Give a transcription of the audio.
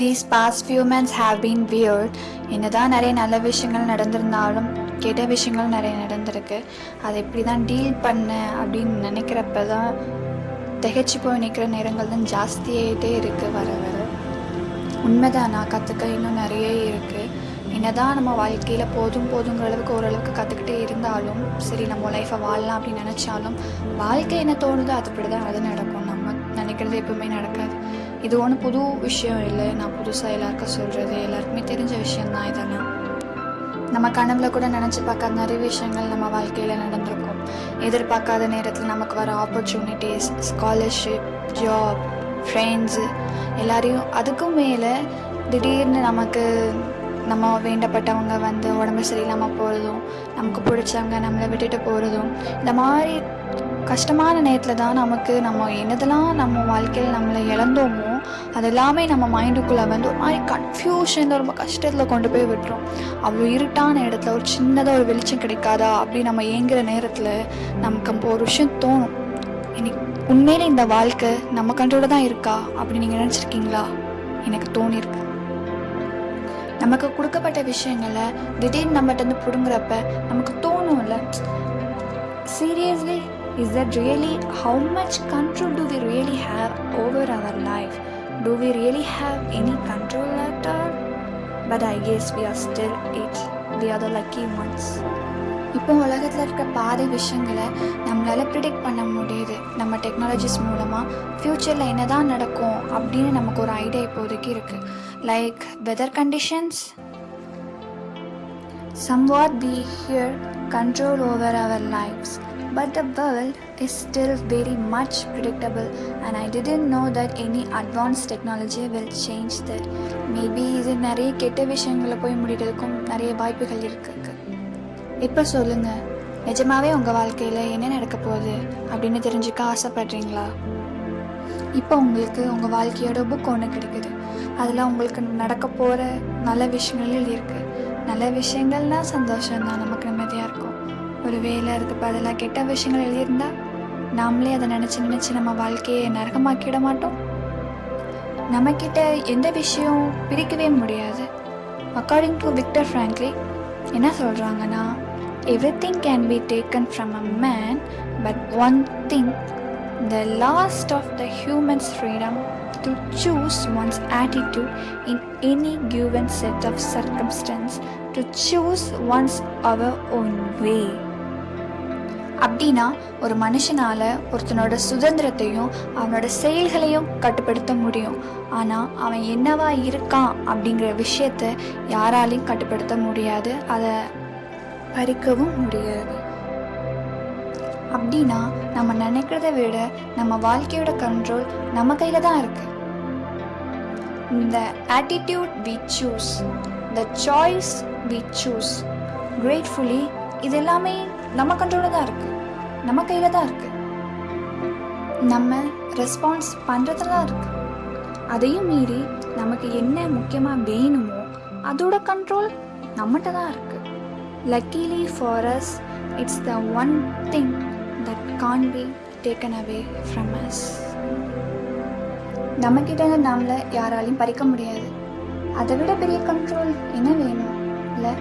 These past few months have been weird என்னதான் நிறைய நல்ல விஷயங்கள் நடந்திருந்தாலும் கெட்ட விஷயங்கள் நிறைய நடந்திருக்கு. அதை எப்படி தான் டீல் பண்ண அப்படின்னு நினைக்கிறப்ப தான் திகைச்சு போய் நிற்கிற நேரங்கள் தான் ஜாஸ்தியாகிட்டே இருக்குது வர வர. உண்மைதான் நான் கற்றுக்க இன்னும் நிறைய இருக்குது என்னதான் நம்ம வாழ்க்கையில் போதும் போதுங்கிற அளவுக்கு ஓரளவுக்கு கற்றுக்கிட்டே இருந்தாலும் சரி நம்ம லைஃப்பை வாழலாம் அப்படின்னு நினச்சாலும் வாழ்க்கை என்ன தோணுதோ அதுபடி தான் அது நடக்கும். நம்ம நினைக்கிறது எப்பவுமே நடக்காது. இது ஒன்றும் புது விஷயம் இல்லை. நான் புதுசாக எல்லாருக்கும் சொல்கிறது எல்லாருக்குமே தெரிஞ்ச விஷயந்தான் இதெல்லாம். நம்ம கனவுல கூட நினச்சி பார்க்காத நிறைய விஷயங்கள் நம்ம வாழ்க்கையில் நடந்திருக்கும். எதிர்பார்க்காத நேரத்தில் நமக்கு வர ஆப்பர்ச்சுனிட்டிஸ் ஸ்காலர்ஷிப் ஜாப் ஃப்ரெண்ட்ஸு எல்லாரையும் அதுக்கும் மேலே திடீர்னு நமக்கு நம்ம வேண்டப்பட்டவங்க வந்து உடம்பு சரியில்லாமல் போகிறதும் நமக்கு பிடிச்சவங்க நம்மளை விட்டுட்டு போகிறதும் இந்த மாதிரி கஷ்டமான நேரத்தில் தான் நமக்கு நம்ம என்னதெல்லாம் நம்ம வாழ்க்கையில் நம்மளை இழந்தோமோ அது எல்லாமே நம்ம மைண்டுக்குள்ளே வந்து ஒரு மாதிரி கன்ஃபியூஷன் ரொம்ப கஷ்டத்தில் கொண்டு போய் விட்டுரும். அவ்வளோ இருட்டான இடத்துல ஒரு சின்னதாக ஒரு வெளிச்சம் கிடைக்காதா அப்படி நம்ம ஏங்குற நேரத்தில் நமக்கு ஒரு விஷயம் தோணும். இன்னைக்கு உண்மையிலே இந்த வாழ்க்கை நம்ம கண்ட்ரோல தான் இருக்கா அப்படி நீங்கள் நினச்சிருக்கீங்களா? எனக்கு தோணியிருக்கு நமக்கு கொடுக்கப்பட்ட விஷயங்களை திடீர்னு நம்மகிட்ட இருந்து பிடுங்குறப்ப நமக்கு தோணும்ல. Seriously is that really how much control do we really have over our life do we really have any control at all but I guess we are still it we are the lucky ones இப்போ உலகத்தில் இருக்க பாதி விஷயங்களை நம்மளால் predict பண்ண முடியுது. நம்ம technologies மூலமாக ஃப்யூச்சரில் என்ன தான் நடக்கும் அப்படின்னு நமக்கு ஒரு ஐடியா இப்போதைக்கு இருக்குது like weather conditions somewhat we here control over our lives. But the world is still very much predictable and i didn't know that any advanced technology will change that. Maybe இது நிறைய கெட்ட விஷயங்களை போய் முடிகிறதுக்கும் நிறைய வாய்ப்புகள் இருக்கு. இப்போ சொல்லுங்க. நிஜமாவே உங்கள் வாழ்க்கையில் என்ன நடக்க போகுது? அப்படின்னு தெரிஞ்சுக்க ஆசைப்படுறீங்களா? இப்போ உங்களுக்கு உங்கள் வாழ்க்கையோட புக் ஒன்று கிடைக்குது. அதில் உங்களுக்கு நடக்க போகிற நல்ல விஷயங்கள் இருக்குது நல்ல விஷயங்கள்னா சந்தோஷம் தான் நமக்கு நிம்மதியாக இருக்கும் ஒரு வேலை அதுக்கு பதிலாக கெட்ட விஷயங்கள் எழுதியிருந்தா நாமளே அதை நினச்சி நினச்சி நம்ம வாழ்க்கையை நரகமாக்கிட மாட்டோம் நம்மக்கிட்ட எந்த விஷயம் பிரிக்கவே முடியாது அக்கார்டிங் டு விக்டர் ஃப்ராங்க்லி என்ன சொல்கிறாங்கன்னா everything can be taken from a man but one thing the last of the human's freedom to choose one's attitude in any given set of circumstance to choose one's our own way. அப்படின்னா ஒரு மனுஷனால ஒருத்தனோட சுதந்திரத்தையும் அவனோட செயல்களையும் கட்டுப்படுத்த முடியும். ஆனா அவன் என்னவா இருக்கான் அப்படிங்கிற விஷயத்த யாராலையும் கட்டுப்படுத்த முடியாது. அதை பறிக்கவும் முடியாது. அப்படின்னா நம்ம நினைக்கிறத விட நம்ம வாழ்க்கையோட கண்ட்ரோல் நம்ம கையில் தான் இருக்கு. இந்த attitude we choose the choice we choose gratefully இது எல்லாமே நம்ம கண்ட்ரோலில் தான் இருக்கு. நம்ம கையில் தான் இருக்கு. நம்ம ரெஸ்பான்ஸ் பண்ணுறதுல தான் இருக்கு. அதையும் மீறி நமக்கு என்ன முக்கியமாக வேணுமோ அதோட கண்ட்ரோல் நம்மகிட்ட தான் இருக்கு. Luckily for us it's the one thing can't be taken away from us நம்மக்கிட்ட நம்மளை யாராலையும் பறிக்க முடியாது. அதை விட பெரிய கண்ட்ரோல் என்ன வேணும்? இல்லை